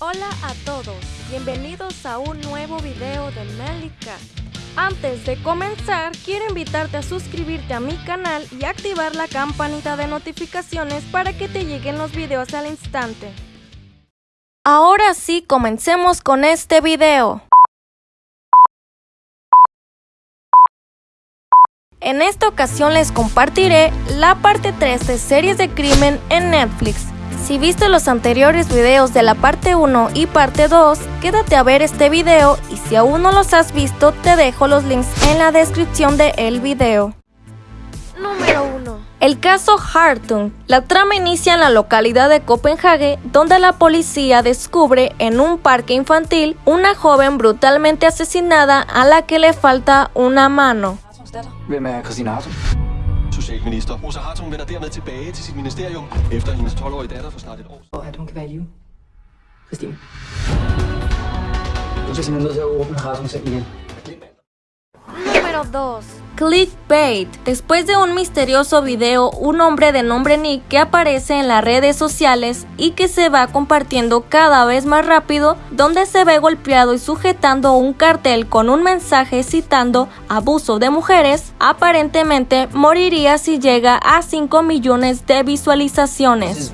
Hola a todos, bienvenidos a un nuevo video de Melika. Antes de comenzar, quiero invitarte a suscribirte a mi canal y activar la campanita de notificaciones para que te lleguen los videos al instante. Ahora sí, comencemos con este video. En esta ocasión les compartiré la parte 3 de series de crimen en Netflix. Si viste los anteriores videos de la parte 1 y parte 2, quédate a ver este video y si aún no los has visto te dejo los links en la descripción del el video. Número 1. El caso Hartung. La trama inicia en la localidad de Copenhague, donde la policía descubre en un parque infantil una joven brutalmente asesinada a la que le falta una mano. Socialminister Rosa Hartung vender dermed tilbage til sit ministerium, efter hendes 12-årige datter for snart et år Og at hun kan være i live. Christine. Du skal simpelthen nødt til at åbne Hartung selv igen. Número 2. Clickbait. Después de un misterioso video, un hombre de nombre Nick que aparece en las redes sociales y que se va compartiendo cada vez más rápido, donde se ve golpeado y sujetando un cartel con un mensaje citando abuso de mujeres, aparentemente moriría si llega a 5 millones de visualizaciones.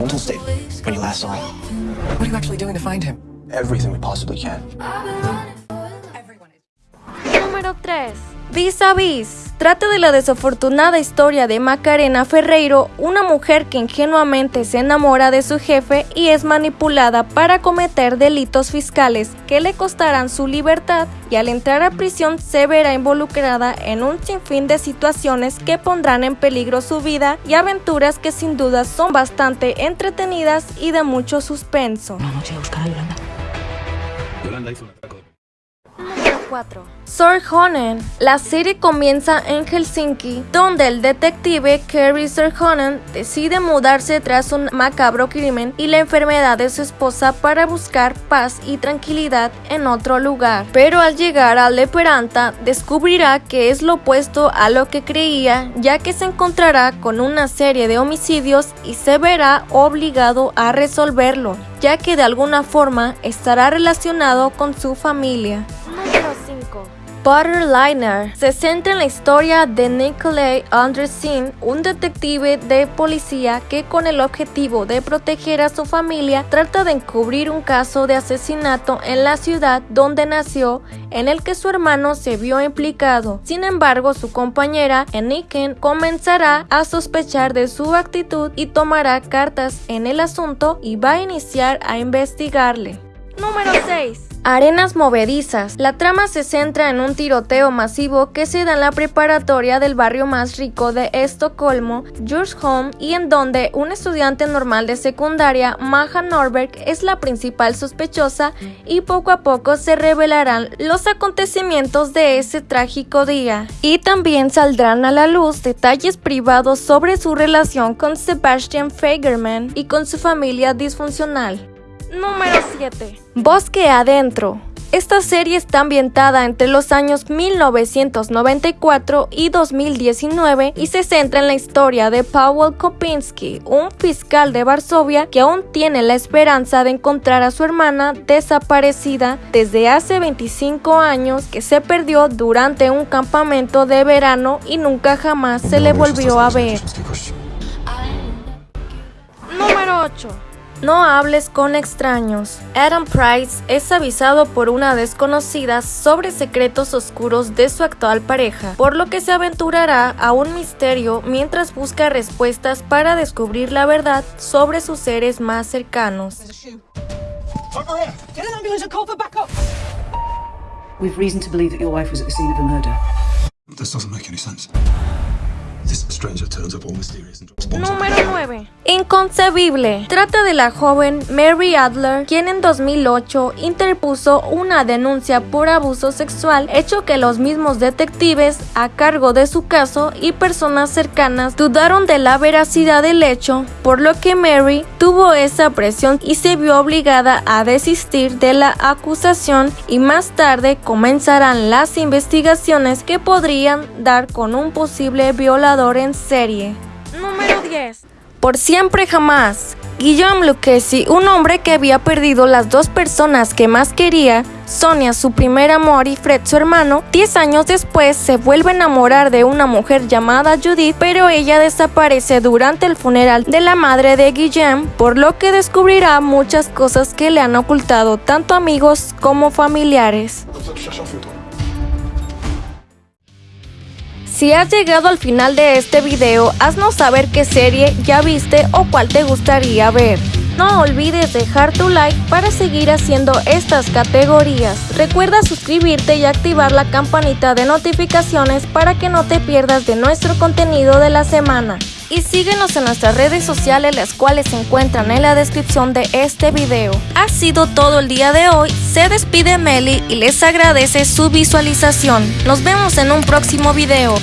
Número 3. Vis a vis trata de la desafortunada historia de Macarena Ferreiro, una mujer que ingenuamente se enamora de su jefe y es manipulada para cometer delitos fiscales que le costarán su libertad y al entrar a prisión se verá involucrada en un sinfín de situaciones que pondrán en peligro su vida y aventuras que sin duda son bastante entretenidas y de mucho suspenso. Una a buscar a Yolanda. Yolanda hizo un. 2004. Sorjonen. La serie comienza en Helsinki, donde el detective Kerry Sorjonen decide mudarse tras un macabro crimen y la enfermedad de su esposa para buscar paz y tranquilidad en otro lugar. Pero al llegar al Leperanta, descubrirá que es lo opuesto a lo que creía, ya que se encontrará con una serie de homicidios y se verá obligado a resolverlo, ya que de alguna forma estará relacionado con su familia. Número 5. Butterliner se centra en la historia de Nikolai Andresin, un detective de policía que con el objetivo de proteger a su familia trata de encubrir un caso de asesinato en la ciudad donde nació en el que su hermano se vio implicado. Sin embargo, su compañera Eniken comenzará a sospechar de su actitud y tomará cartas en el asunto y va a iniciar a investigarle. Número 6. Arenas movedizas. La trama se centra en un tiroteo masivo que se da en la preparatoria del barrio más rico de Estocolmo, Djursholm, y en donde un estudiante normal de secundaria, Maja Norberg, es la principal sospechosa y poco a poco se revelarán los acontecimientos de ese trágico día. Y también saldrán a la luz detalles privados sobre su relación con Sebastian Fagerman y con su familia disfuncional. Número 7. Bosque Adentro. Esta serie está ambientada entre los años 1994 y 2019 y se centra en la historia de Paweł Kopinski, un fiscal de Varsovia que aún tiene la esperanza de encontrar a su hermana desaparecida desde hace 25 años que se perdió durante un campamento de verano y nunca jamás se le volvió a ver. Número 8. No hables con extraños. Adam Price es avisado por una desconocida sobre secretos oscuros de su actual pareja, por lo que se aventurará a un misterio mientras busca respuestas para descubrir la verdad sobre sus seres más cercanos. We've reason to believe that your wife was at the scene of the murder. This doesn't make any sense. This stranger turns up all mysterious and drops bombs. Número 9. Inconcebible. Trata de la joven Mary Adler, quien en 2008 interpuso una denuncia por abuso sexual, hecho que los mismos detectives a cargo de su caso y personas cercanas dudaron de la veracidad del hecho, por lo que Mary tuvo esa presión y se vio obligada a desistir de la acusación y más tarde comenzarán las investigaciones que podrían dar con un posible violador en serie. Número 10. Por siempre jamás. Guillaume Lucchesi, un hombre que había perdido las dos personas que más quería, Sonia, su primer amor, y Fred, su hermano, 10 años después se vuelve a enamorar de una mujer llamada Judith, pero ella desaparece durante el funeral de la madre de Guillaume, por lo que descubrirá muchas cosas que le han ocultado tanto amigos como familiares. Si has llegado al final de este video, haznos saber qué serie ya viste o cuál te gustaría ver. No olvides dejar tu like para seguir haciendo estas categorías. Recuerda suscribirte y activar la campanita de notificaciones para que no te pierdas de nuestro contenido de la semana. Y síguenos en nuestras redes sociales las cuales se encuentran en la descripción de este video. Ha sido todo el día de hoy, se despide Meli y les agradece su visualización. Nos vemos en un próximo video.